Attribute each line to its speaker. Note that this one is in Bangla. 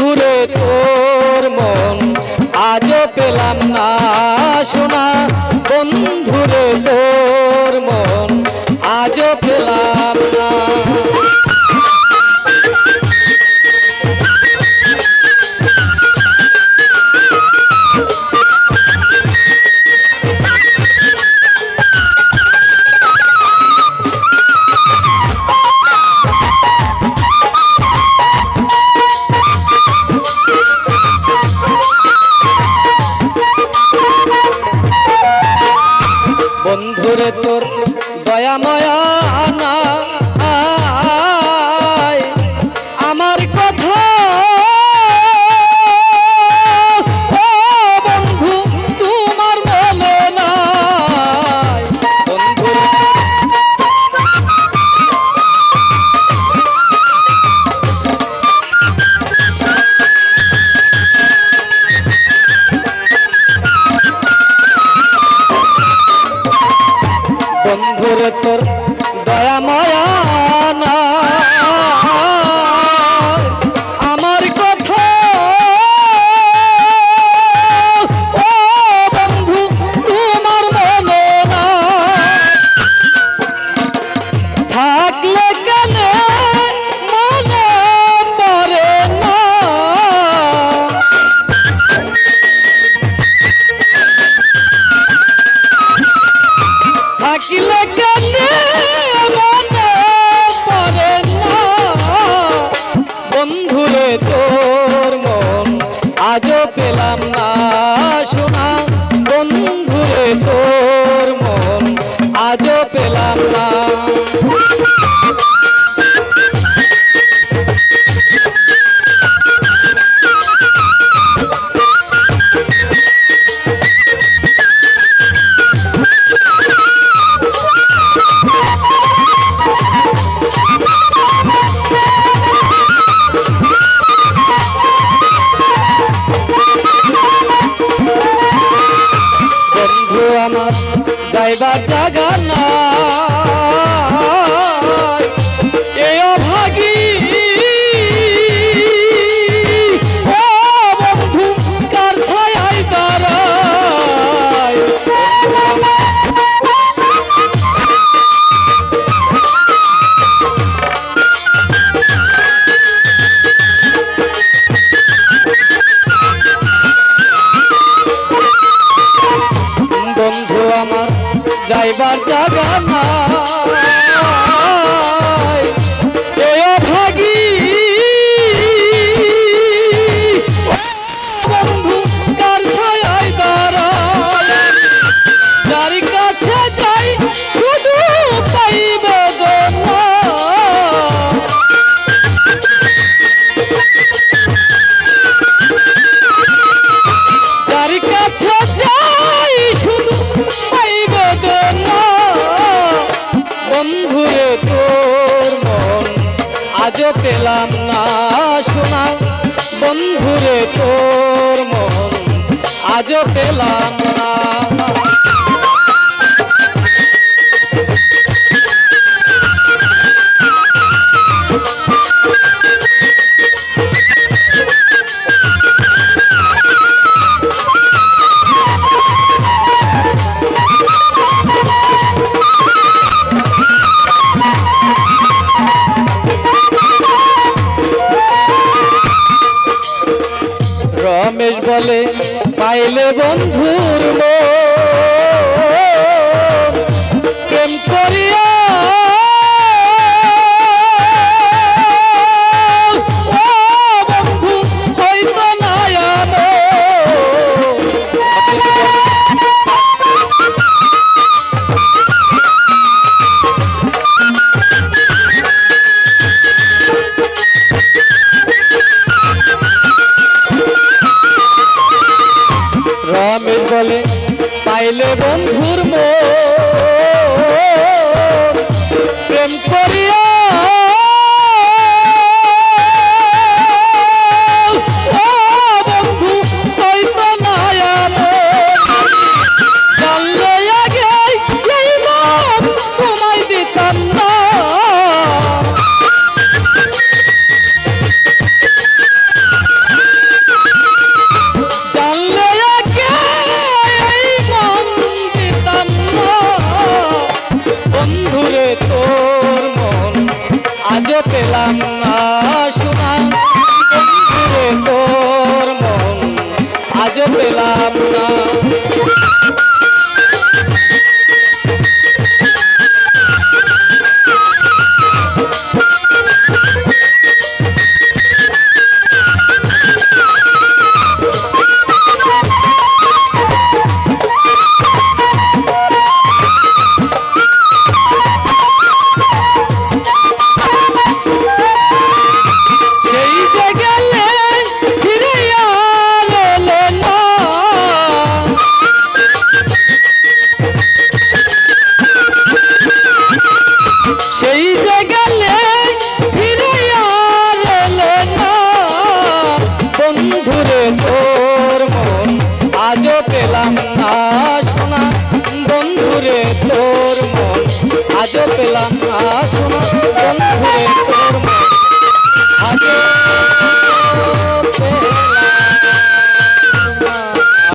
Speaker 1: ঘুরে তোর মন। আজও পেলাম না শোনা বন্ধুরে তোর মন। আজও পেলাম না দয়াময়া আনা আজও পেলাম না শোনা বন্ধুরে তোর মন আজও পেলাম না। যায় বাঁচা বন্ধুরে তোর মন আজও পেলাম না শোনা। বন্ধুরে তোর মন আজও পেলাম না বলে পাইলে বন্ধুর প্রেম পেলাম